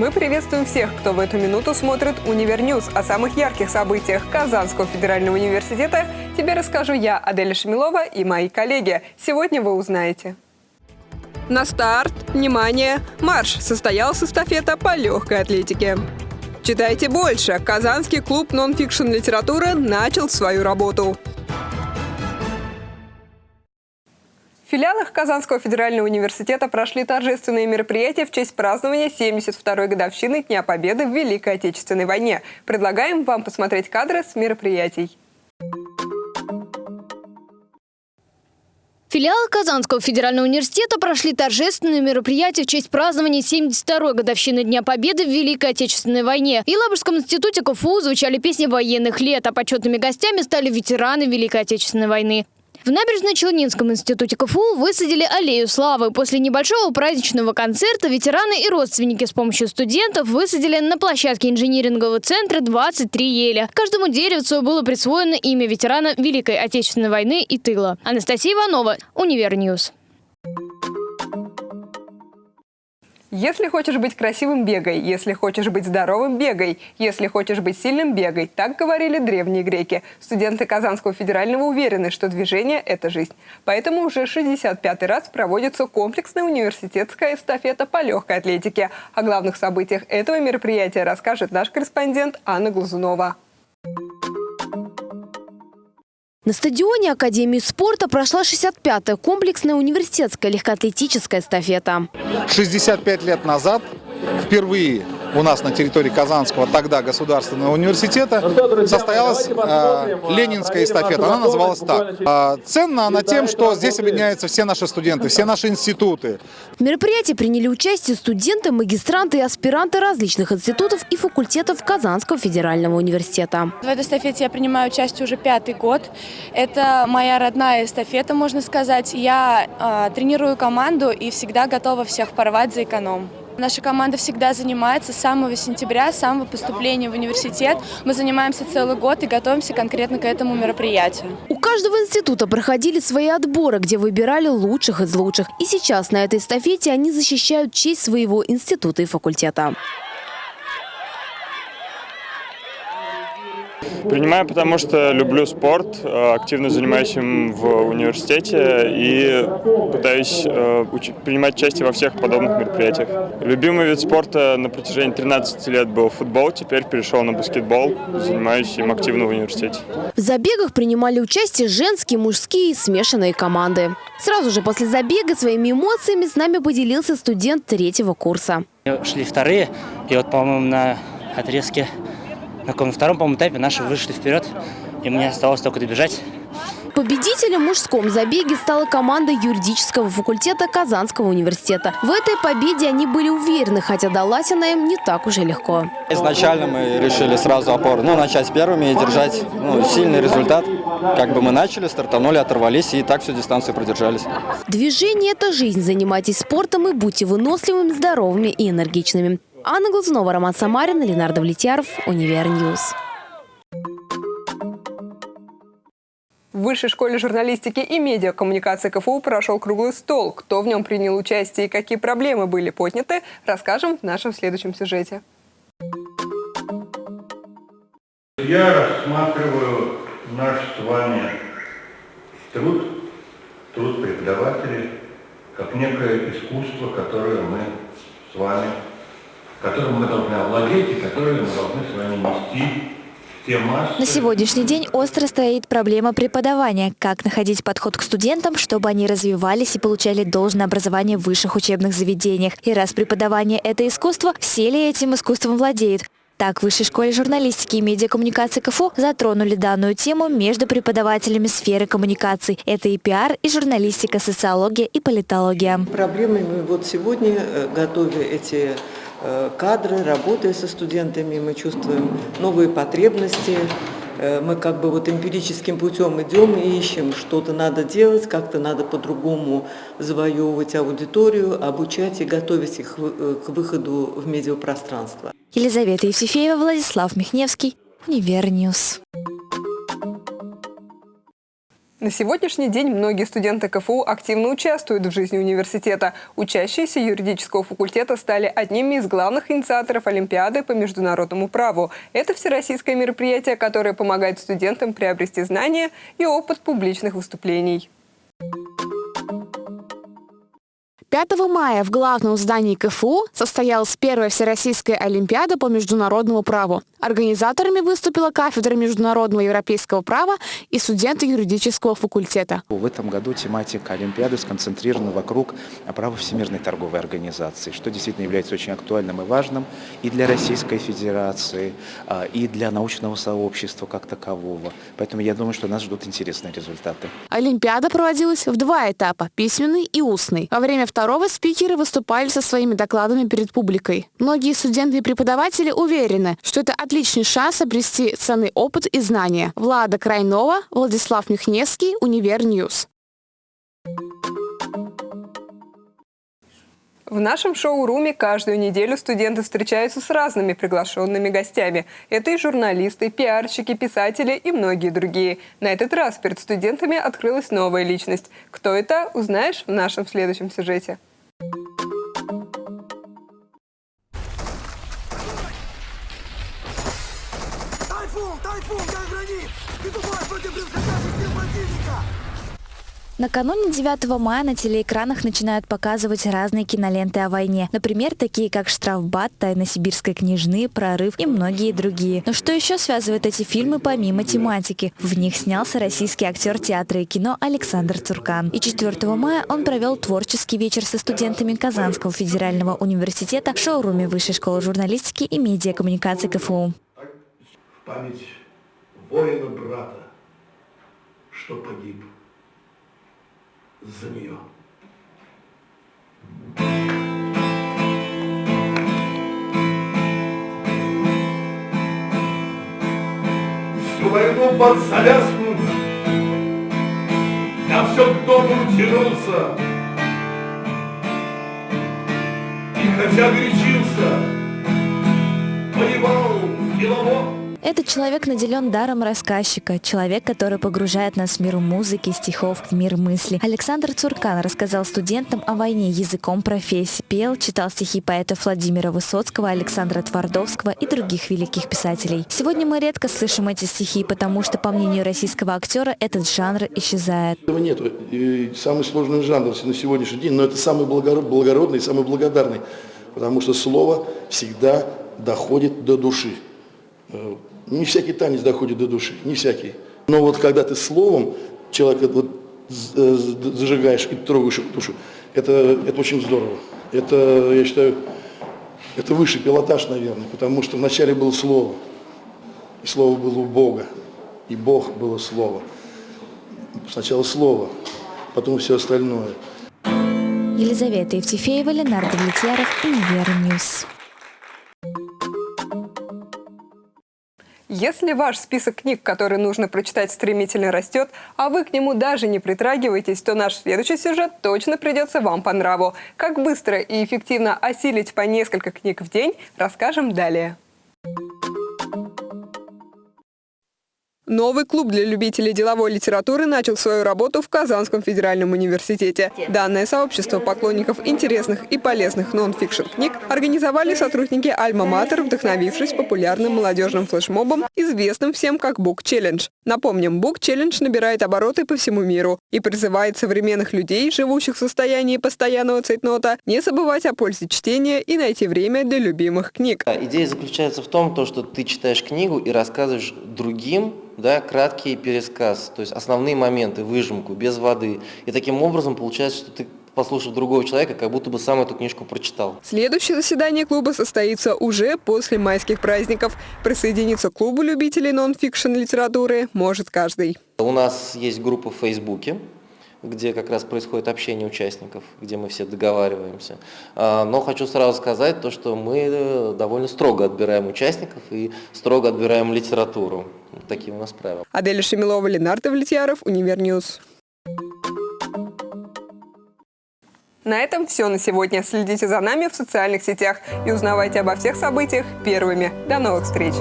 Мы приветствуем всех, кто в эту минуту смотрит «Универньюз». О самых ярких событиях Казанского федерального университета тебе расскажу я, Аделя Шамилова и мои коллеги. Сегодня вы узнаете. На старт, внимание, марш! Состоялась эстафета по легкой атлетике. Читайте больше. Казанский клуб нон-фикшн литературы начал свою работу. Филиалах Казанского федерального университета прошли торжественные мероприятия в честь празднования 72-й годовщины Дня Победы в Великой Отечественной войне. Предлагаем вам посмотреть кадры с мероприятий. Филиалы Казанского федерального университета прошли торжественные мероприятия в честь празднования 72-й годовщины Дня Победы в Великой Отечественной войне. В Елабужском институте КФУ звучали песни военных лет, а почетными гостями стали ветераны Великой Отечественной войны. В Набережно-Челнинском институте КФУ высадили аллею славы. После небольшого праздничного концерта ветераны и родственники с помощью студентов высадили на площадке инжинирингового центра 23 ели. Каждому деревцу было присвоено имя ветерана Великой Отечественной войны и тыла. Анастасия Иванова, Универньюз. Если хочешь быть красивым – бегай. Если хочешь быть здоровым – бегай. Если хочешь быть сильным – бегай. Так говорили древние греки. Студенты Казанского федерального уверены, что движение – это жизнь. Поэтому уже 65-й раз проводится комплексная университетская эстафета по легкой атлетике. О главных событиях этого мероприятия расскажет наш корреспондент Анна Глазунова. На стадионе Академии спорта прошла 65-я комплексная университетская легкоатлетическая эстафета. 65 лет назад впервые у нас на территории Казанского тогда государственного университета состоялась э, ленинская эстафета. Она называлась так. Э, ценна она тем, что здесь объединяются все наши студенты, все наши институты. В мероприятии приняли участие студенты, магистранты и аспиранты различных институтов и факультетов Казанского федерального университета. В этой эстафете я принимаю участие уже пятый год. Это моя родная эстафета, можно сказать. Я э, тренирую команду и всегда готова всех порвать за эконом. Наша команда всегда занимается с самого сентября, с самого поступления в университет. Мы занимаемся целый год и готовимся конкретно к этому мероприятию. У каждого института проходили свои отборы, где выбирали лучших из лучших. И сейчас на этой эстафете они защищают честь своего института и факультета. Принимаю, потому что люблю спорт, э, активно занимаюсь им в университете и пытаюсь э, принимать участие во всех подобных мероприятиях. Любимый вид спорта на протяжении 13 лет был футбол, теперь перешел на баскетбол, занимаюсь им активно в университете. В забегах принимали участие женские, мужские и смешанные команды. Сразу же после забега своими эмоциями с нами поделился студент третьего курса. Шли вторые, и вот, по-моему, на отрезке на втором, по-моему, этапе наши вышли вперед, и мне осталось только добежать. Победителем в мужском забеге стала команда юридического факультета Казанского университета. В этой победе они были уверены, хотя далась она им не так уже легко. Изначально мы решили сразу упор, ну, начать первыми и держать ну, сильный результат. Как бы мы начали, стартанули, оторвались и так всю дистанцию продержались. Движение – это жизнь. Занимайтесь спортом и будьте выносливыми, здоровыми и энергичными. Анна Глазунова, Роман Самарин, Ленардо Влетьяров, Универньюз. В Высшей школе журналистики и медиакоммуникации КФУ прошел круглый стол. Кто в нем принял участие и какие проблемы были подняты, расскажем в нашем следующем сюжете. Я рассматриваю наш с вами труд, труд преподавателей, как некое искусство, которое мы с вами которым мы должны овладеть и которые мы должны с вами нести на сегодняшний день остро стоит проблема преподавания. Как находить подход к студентам, чтобы они развивались и получали должное образование в высших учебных заведениях. И раз преподавание – это искусство, все ли этим искусством владеют? Так, в Высшей школе журналистики и медиакоммуникации КФУ затронули данную тему между преподавателями сферы коммуникаций. Это и пиар, и журналистика, социология и политология. Проблемами вот сегодня, э, готовя эти кадры, работая со студентами, мы чувствуем новые потребности, э, мы как бы вот эмпирическим путем идем и ищем, что-то надо делать, как-то надо по-другому завоевывать аудиторию, обучать и готовить их э, к выходу в медиапространство. Елизавета Евсефеева, Владислав Михневский, Универньюз. На сегодняшний день многие студенты КФУ активно участвуют в жизни университета. Учащиеся юридического факультета стали одними из главных инициаторов Олимпиады по международному праву. Это всероссийское мероприятие, которое помогает студентам приобрести знания и опыт публичных выступлений. 5 мая в главном здании КФУ состоялась первая Всероссийская Олимпиада по международному праву. Организаторами выступила кафедра международного европейского права и студенты юридического факультета. В этом году тематика Олимпиады сконцентрирована вокруг права Всемирной торговой организации, что действительно является очень актуальным и важным и для Российской Федерации, а, и для научного сообщества как такового. Поэтому я думаю, что нас ждут интересные результаты. Олимпиада проводилась в два этапа – письменный и устный. Во время второго, второго спикеры выступали со своими докладами перед публикой. Многие студенты и преподаватели уверены, что это отличный шанс обрести ценный опыт и знания. Влада Крайнова, Владислав Михневский, Универньюз. В нашем шоу-руме каждую неделю студенты встречаются с разными приглашенными гостями. Это и журналисты, пиарщики, писатели и многие другие. На этот раз перед студентами открылась новая личность. Кто это, узнаешь в нашем следующем сюжете. Накануне 9 мая на телеэкранах начинают показывать разные киноленты о войне. Например, такие как «Штрафбат», «Тайна сибирской княжны», «Прорыв» и многие другие. Но что еще связывает эти фильмы помимо тематики? В них снялся российский актер театра и кино Александр Цуркан. И 4 мая он провел творческий вечер со студентами Казанского федерального университета в шоуруме Высшей школы журналистики и медиакоммуникации КФУ. В память воина-брата, что погиб за нее. Всю войну под завязку я все к дому тянулся. И хотя горячился, воевал делово. Этот человек наделен даром рассказчика, человек, который погружает нас в мир музыки, стихов, в мир мысли. Александр Цуркан рассказал студентам о войне языком профессии, пел, читал стихи поэтов Владимира Высоцкого, Александра Твардовского и других великих писателей. Сегодня мы редко слышим эти стихи, потому что, по мнению российского актера, этот жанр исчезает. Нет. Самый сложный жанр на сегодняшний день, но это самый благородный, самый благодарный, потому что слово всегда доходит до души. Не всякий танец доходит до души, не всякий. Но вот когда ты словом человека вот э, зажигаешь и трогаешь его душу, это, это очень здорово. Это, я считаю, это высший пилотаж, наверное, потому что вначале было слово, и слово было у Бога, и Бог было слово. Сначала слово, потом все остальное. Елизавета Евтефеева, Ленардо Влетьяров, Универньюз. Если ваш список книг, которые нужно прочитать, стремительно растет, а вы к нему даже не притрагиваетесь, то наш следующий сюжет точно придется вам по нраву. Как быстро и эффективно осилить по несколько книг в день, расскажем далее. Новый клуб для любителей деловой литературы начал свою работу в Казанском федеральном университете. Данное сообщество поклонников интересных и полезных нон-фикшн книг организовали сотрудники Альма-Матер, вдохновившись популярным молодежным флешмобом, известным всем как Book Challenge. Напомним, Book Challenge набирает обороты по всему миру и призывает современных людей, живущих в состоянии постоянного цейтнота, не забывать о пользе чтения и найти время для любимых книг. Идея заключается в том, что ты читаешь книгу и рассказываешь другим да, краткий пересказ, то есть основные моменты, выжимку, без воды. И таким образом получается, что ты послушав другого человека, как будто бы сам эту книжку прочитал. Следующее заседание клуба состоится уже после майских праздников. Присоединиться к клубу любителей нон-фикшн литературы может каждый. У нас есть группа в Фейсбуке, где как раз происходит общение участников, где мы все договариваемся. А, но хочу сразу сказать то, что мы э, довольно строго отбираем участников и строго отбираем литературу. Такие у нас правила. Аделя Шемилова, Ленардо Влетьяров, Универньюз. На этом все на сегодня. Следите за нами в социальных сетях и узнавайте обо всех событиях первыми. До новых встреч!